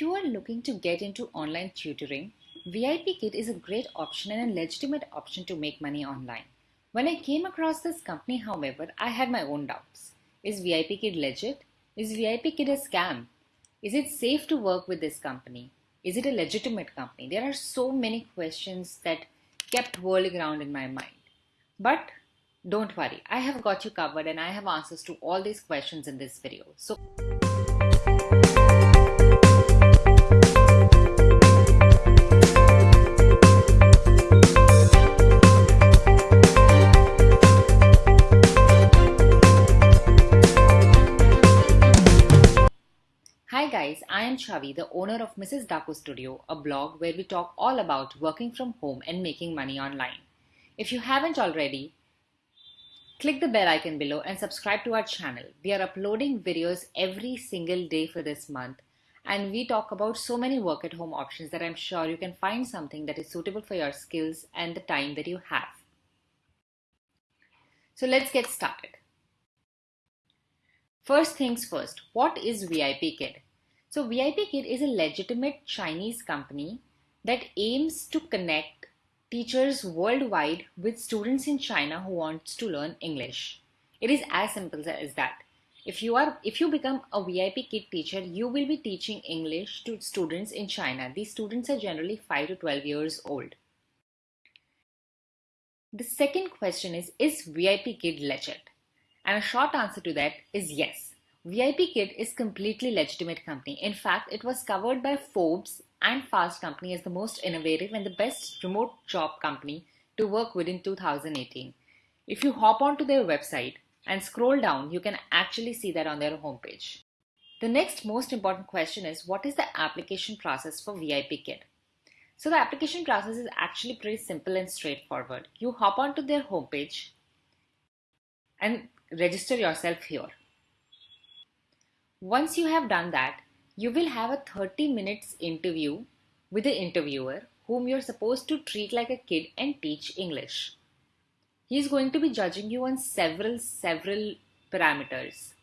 If you are looking to get into online tutoring, VIP Kid is a great option and a legitimate option to make money online. When I came across this company, however, I had my own doubts. Is VIP Kid legit? Is VIP Kid a scam? Is it safe to work with this company? Is it a legitimate company? There are so many questions that kept whirling around in my mind. But don't worry, I have got you covered and I have answers to all these questions in this video. So Hi guys, I am Chavi, the owner of Mrs. Daku Studio, a blog where we talk all about working from home and making money online. If you haven't already, click the bell icon below and subscribe to our channel. We are uploading videos every single day for this month and we talk about so many work at home options that I'm sure you can find something that is suitable for your skills and the time that you have. So let's get started. First things first, what is VIP Kid? So VIP Kid is a legitimate Chinese company that aims to connect teachers worldwide with students in China who wants to learn English. It is as simple as that. If you are if you become a VIP Kid teacher, you will be teaching English to students in China. These students are generally 5 to 12 years old. The second question is Is VIP Kid legit? And a short answer to that is yes. VIP Kid is completely legitimate company. In fact, it was covered by Forbes and Fast Company as the most innovative and the best remote job company to work within 2018. If you hop onto their website and scroll down, you can actually see that on their homepage. The next most important question is what is the application process for VIP Kid? So the application process is actually pretty simple and straightforward. You hop onto their homepage and register yourself here. Once you have done that, you will have a 30 minutes interview with the interviewer whom you're supposed to treat like a kid and teach English. He is going to be judging you on several, several parameters.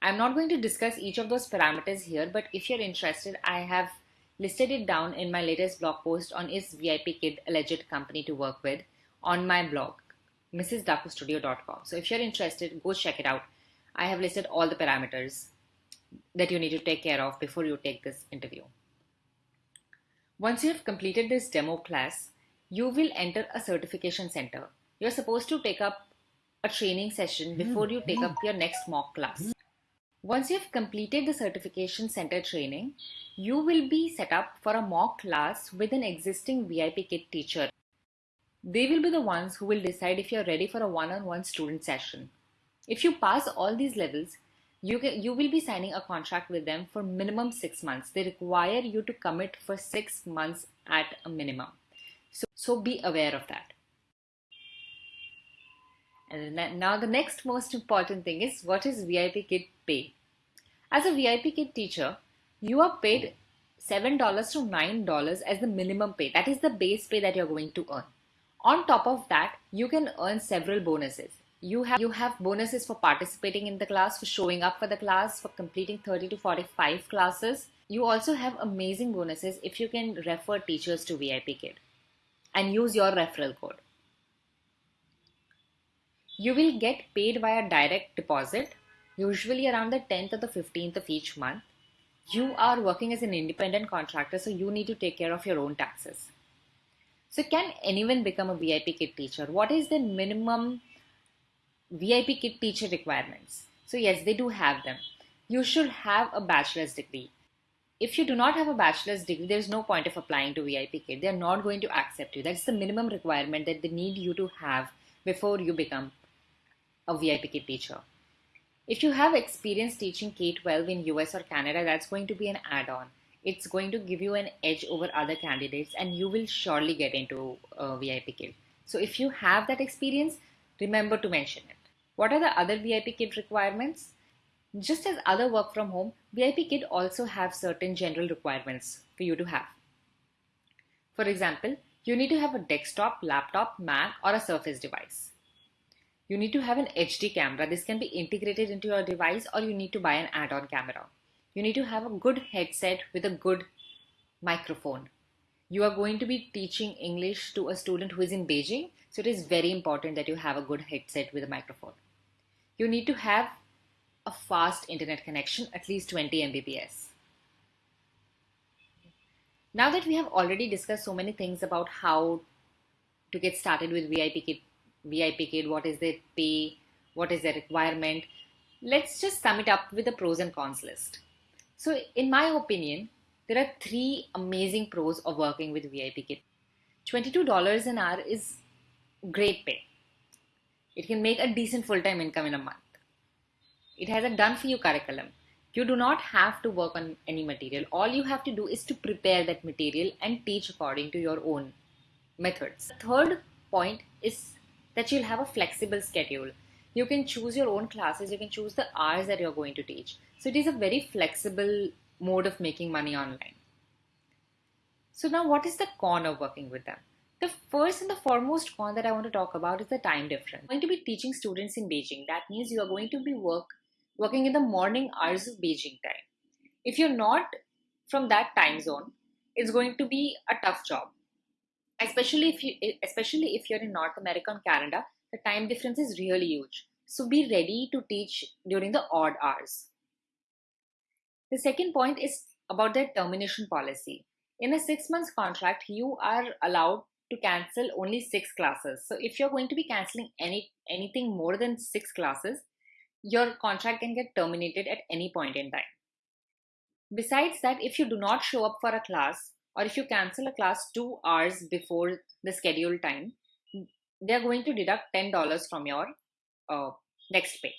I'm not going to discuss each of those parameters here, but if you're interested, I have listed it down in my latest blog post on Is VIP Kid a legit company to work with on my blog mrsdakustudio.com. So if you're interested, go check it out. I have listed all the parameters that you need to take care of before you take this interview. Once you have completed this demo class, you will enter a certification center. You're supposed to take up a training session before you take up your next mock class. Once you have completed the certification center training, you will be set up for a mock class with an existing VIP Kid teacher they will be the ones who will decide if you're ready for a one-on-one student session. If you pass all these levels, you, can, you will be signing a contract with them for minimum six months. They require you to commit for six months at a minimum. So, so be aware of that. And now the next most important thing is what is VIP Kid pay? As a VIP Kid teacher, you are paid $7 to $9 as the minimum pay. That is the base pay that you're going to earn. On top of that, you can earn several bonuses. You have, you have bonuses for participating in the class, for showing up for the class, for completing 30 to 45 classes. You also have amazing bonuses if you can refer teachers to VIP Kid and use your referral code. You will get paid via direct deposit, usually around the 10th or the 15th of each month. You are working as an independent contractor, so you need to take care of your own taxes. So can anyone become a VIP Kid teacher? What is the minimum VIP Kid teacher requirements? So yes, they do have them. You should have a bachelor's degree. If you do not have a bachelor's degree, there is no point of applying to VIP Kid. They are not going to accept you. That's the minimum requirement that they need you to have before you become a VIP Kid teacher. If you have experience teaching K-12 in US or Canada, that's going to be an add-on it's going to give you an edge over other candidates and you will surely get into a VIP kid. So if you have that experience, remember to mention it. What are the other VIP kid requirements? Just as other work from home, VIP kid also have certain general requirements for you to have. For example, you need to have a desktop, laptop, Mac or a Surface device. You need to have an HD camera. This can be integrated into your device or you need to buy an add-on camera. You need to have a good headset with a good microphone. You are going to be teaching English to a student who is in Beijing, so it is very important that you have a good headset with a microphone. You need to have a fast internet connection, at least 20 Mbps. Now that we have already discussed so many things about how to get started with VIP Kid, VIP what is the pay, what is the requirement, let's just sum it up with a pros and cons list. So, in my opinion, there are three amazing pros of working with VIP Kid. $22 an hour is great pay. It can make a decent full time income in a month. It has a done for you curriculum. You do not have to work on any material. All you have to do is to prepare that material and teach according to your own methods. The third point is that you'll have a flexible schedule. You can choose your own classes, you can choose the hours that you're going to teach. So it is a very flexible mode of making money online. So now what is the con of working with them? The first and the foremost con that I want to talk about is the time difference. I'm going to be teaching students in Beijing. That means you are going to be work working in the morning hours of Beijing time. If you're not from that time zone, it's going to be a tough job. Especially if you especially if you're in North America and Canada, the time difference is really huge. So be ready to teach during the odd hours. The second point is about their termination policy. In a six months contract, you are allowed to cancel only six classes. So if you're going to be canceling any anything more than six classes, your contract can get terminated at any point in time. Besides that, if you do not show up for a class or if you cancel a class two hours before the scheduled time, they're going to deduct $10 from your uh, next pay.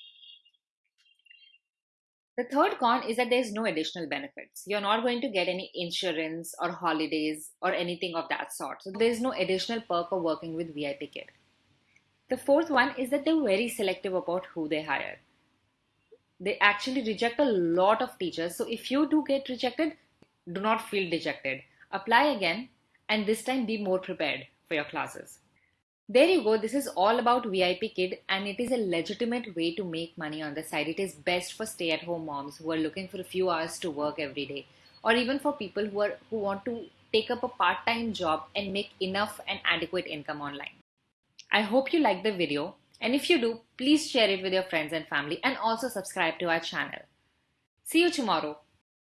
The third con is that there is no additional benefits. You're not going to get any insurance or holidays or anything of that sort. So there is no additional perk of working with VIP Kid. The fourth one is that they're very selective about who they hire. They actually reject a lot of teachers. So if you do get rejected, do not feel dejected. Apply again and this time be more prepared for your classes. There you go. This is all about VIP Kid and it is a legitimate way to make money on the side. It is best for stay at home moms who are looking for a few hours to work every day or even for people who are who want to take up a part-time job and make enough and adequate income online. I hope you liked the video and if you do, please share it with your friends and family and also subscribe to our channel. See you tomorrow.